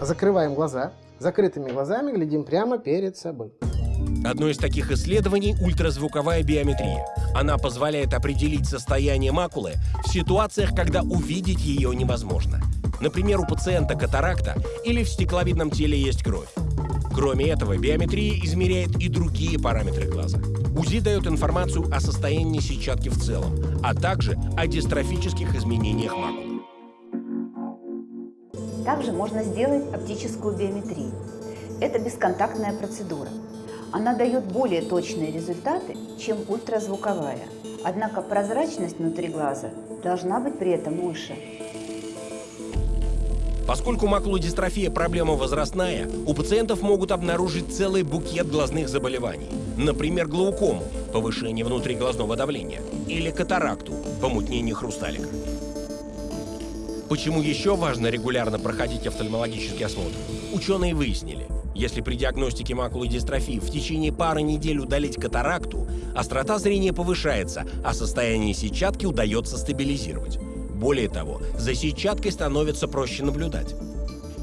Закрываем глаза. Закрытыми глазами глядим прямо перед собой. Одно из таких исследований – ультразвуковая биометрия. Она позволяет определить состояние макулы в ситуациях, когда увидеть ее невозможно. Например, у пациента катаракта или в стекловидном теле есть кровь. Кроме этого, биометрия измеряет и другие параметры глаза. УЗИ дает информацию о состоянии сетчатки в целом, а также о дистрофических изменениях макулы. Также можно сделать оптическую биометрию. Это бесконтактная процедура. Она дает более точные результаты, чем ультразвуковая. Однако прозрачность внутри глаза должна быть при этом выше. Поскольку макулодистрофия – проблема возрастная, у пациентов могут обнаружить целый букет глазных заболеваний. Например, глаукому – повышение внутриглазного давления, или катаракту – помутнение хрусталика. Почему еще важно регулярно проходить офтальмологический осмотр? Ученые выяснили, если при диагностике макулы дистрофии в течение пары недель удалить катаракту, острота зрения повышается, а состояние сетчатки удается стабилизировать. Более того, за сетчаткой становится проще наблюдать.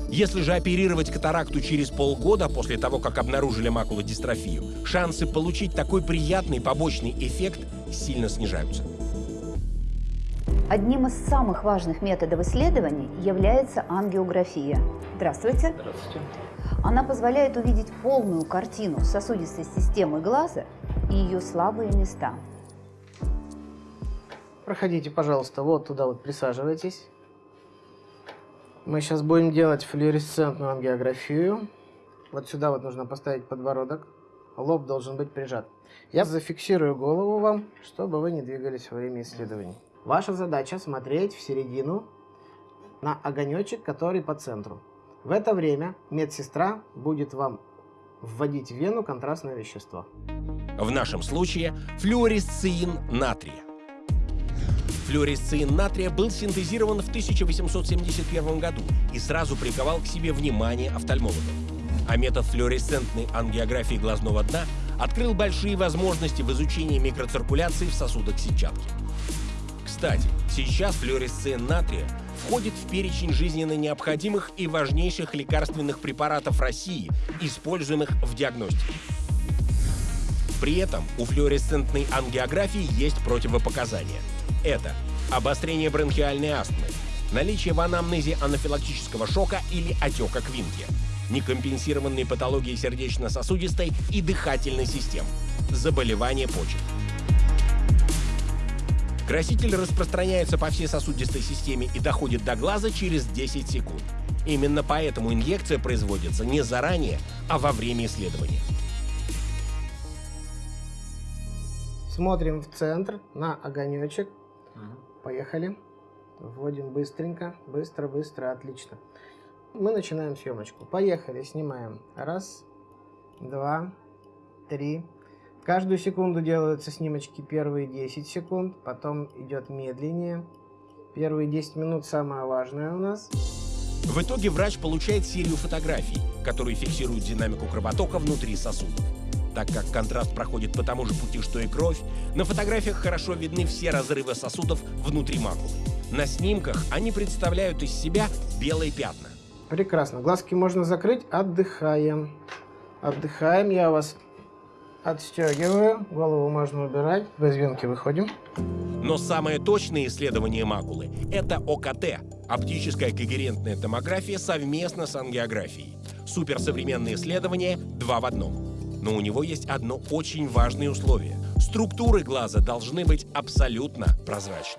Если же оперировать катаракту через полгода после того, как обнаружили макулодистрофию, шансы получить такой приятный побочный эффект сильно снижаются. Одним из самых важных методов исследований является ангиография. Здравствуйте. Здравствуйте. Она позволяет увидеть полную картину сосудистой системы глаза и ее слабые места. Проходите, пожалуйста, вот туда вот присаживайтесь. Мы сейчас будем делать флуоресцентную ангиографию. Вот сюда вот нужно поставить подбородок. Лоб должен быть прижат. Я зафиксирую голову вам, чтобы вы не двигались во время исследований. Ваша задача смотреть в середину на огонечек, который по центру. В это время медсестра будет вам вводить в вену контрастное вещество. В нашем случае флюоресцин натрия. Флюоресцин натрия был синтезирован в 1871 году и сразу приковал к себе внимание офтальмологов. А метод флуоресцентной ангиографии глазного дна открыл большие возможности в изучении микроциркуляции в сосудах сетчатки. Кстати, сейчас флуоресцин натрия входит в перечень жизненно необходимых и важнейших лекарственных препаратов России, используемых в диагностике. При этом у флуоресцентной ангиографии есть противопоказания. Это обострение бронхиальной астмы, наличие в анамнезе анафилактического шока или отека квинки, некомпенсированные патологии сердечно-сосудистой и дыхательной систем, заболевания почек. Краситель распространяется по всей сосудистой системе и доходит до глаза через 10 секунд. Именно поэтому инъекция производится не заранее, а во время исследования. Смотрим в центр на огонечек. Поехали. Вводим быстренько. Быстро, быстро, отлично. Мы начинаем съемочку. Поехали, снимаем. Раз, два, три. Каждую секунду делаются снимочки первые 10 секунд, потом идет медленнее. Первые 10 минут самое важное у нас. В итоге врач получает серию фотографий, которые фиксируют динамику кровотока внутри сосудов. Так как контраст проходит по тому же пути, что и кровь, на фотографиях хорошо видны все разрывы сосудов внутри макулы. На снимках они представляют из себя белые пятна. Прекрасно. Глазки можно закрыть. Отдыхаем. Отдыхаем. Я вас отстегиваю. Голову можно убирать. Без венки выходим. Но самое точное исследование макулы – это ОКТ – оптическая когерентная томография совместно с ангиографией. Суперсовременное исследование два в одном. Но у него есть одно очень важное условие – структуры глаза должны быть абсолютно прозрачны.